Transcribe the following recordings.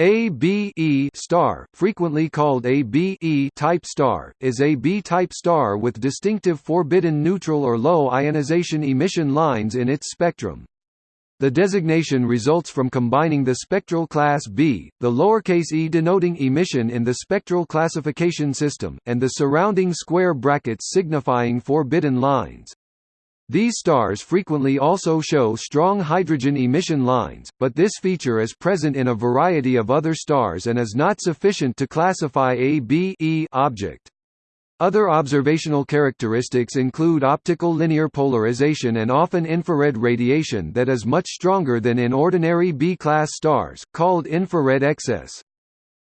A B E star, frequently called a B E type star, is a B-type star with distinctive forbidden neutral or low ionization emission lines in its spectrum. The designation results from combining the spectral class B, the lowercase e denoting emission in the spectral classification system, and the surrounding square brackets signifying forbidden lines. These stars frequently also show strong hydrogen emission lines, but this feature is present in a variety of other stars and is not sufficient to classify a B e object. Other observational characteristics include optical linear polarization and often infrared radiation that is much stronger than in ordinary B-class stars, called infrared excess.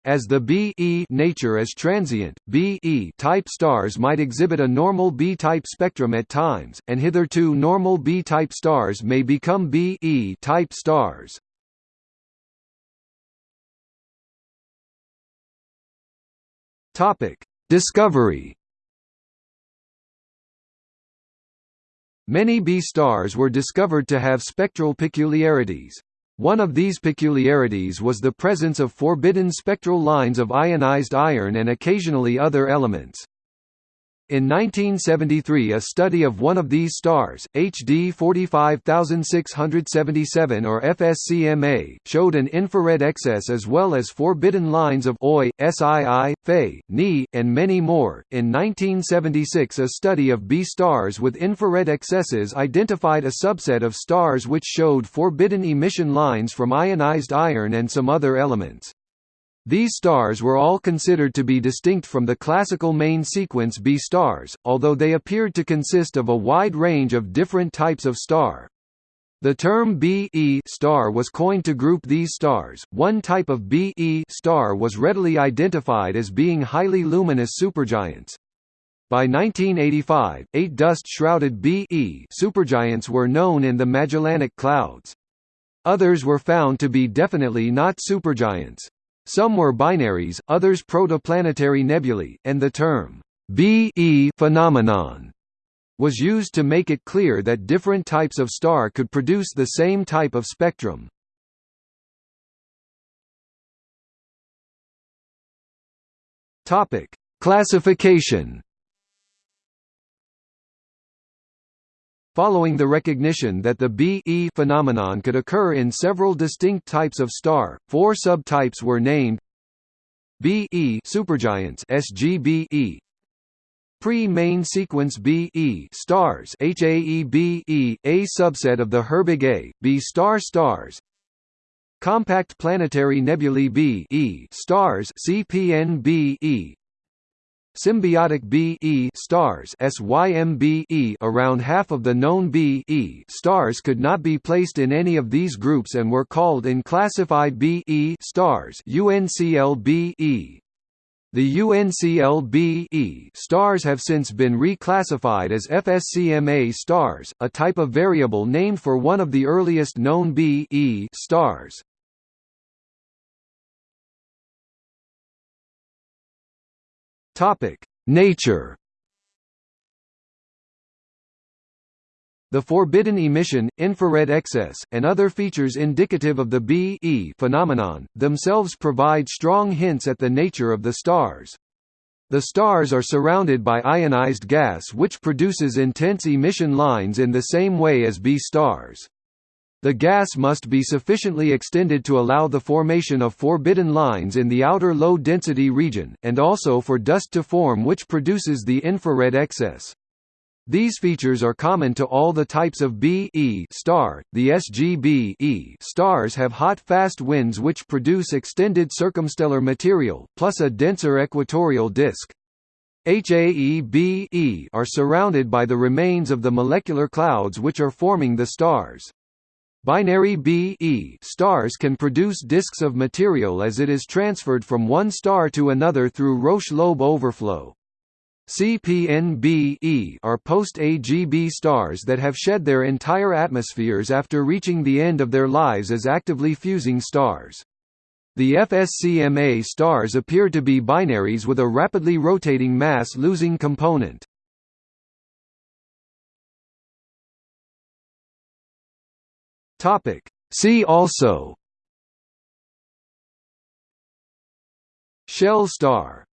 As the B e nature is transient, B e type stars might exhibit a normal B-type spectrum at times, and hitherto normal B-type stars may become B e type stars. Topic: Discovery. Many B stars were discovered to have spectral peculiarities. One of these peculiarities was the presence of forbidden spectral lines of ionized iron and occasionally other elements. In 1973 a study of one of these stars, HD 45677 or FSCMA, showed an infrared excess as well as forbidden lines of Oi, SII, Fe, Ni, and many more. In 1976 a study of B stars with infrared excesses identified a subset of stars which showed forbidden emission lines from ionized iron and some other elements. These stars were all considered to be distinct from the classical main sequence B stars, although they appeared to consist of a wide range of different types of star. The term B e star was coined to group these stars. One type of B e star was readily identified as being highly luminous supergiants. By 1985, eight dust-shrouded B e supergiants were known in the Magellanic Clouds. Others were found to be definitely not supergiants. Some were binaries, others protoplanetary nebulae, and the term B-E phenomenon was used to make it clear that different types of star could produce the same type of spectrum. Topic: Classification Following the recognition that the B-E phenomenon could occur in several distinct types of star, four subtypes were named B-E supergiants SGBE Pre-main sequence B-E stars HAEB-E, a subset of the Herbig A, B star stars Compact planetary nebulae B-E stars CPN-B-E Symbiotic B-E stars SYMB-E around half of the known B-E stars could not be placed in any of these groups and were called in classified B-E stars UNCL-B-E. The UNCL-B-E stars have since been reclassified as FSCMA stars, a type of variable named for one of the earliest known B-E stars. Topic: Nature. The forbidden emission, infrared excess, and other features indicative of the B-E phenomenon, themselves provide strong hints at the nature of the stars. The stars are surrounded by ionized gas which produces intense emission lines in the same way as B stars. The gas must be sufficiently extended to allow the formation of forbidden lines in the outer low-density region, and also for dust to form which produces the infrared excess. These features are common to all the types of B e star. The SGB e stars have hot fast winds which produce extended circumstellar material, plus a denser equatorial disk. HAE-B e are surrounded by the remains of the molecular clouds which are forming the stars. Binary B-E stars can produce disks of material as it is transferred from one star to another through Roche-Lobe overflow. CPN-B-E are post-AGB stars that have shed their entire atmospheres after reaching the end of their lives as actively fusing stars. The FSCMA stars appear to be binaries with a rapidly rotating mass-losing component. Topic. See also Shell star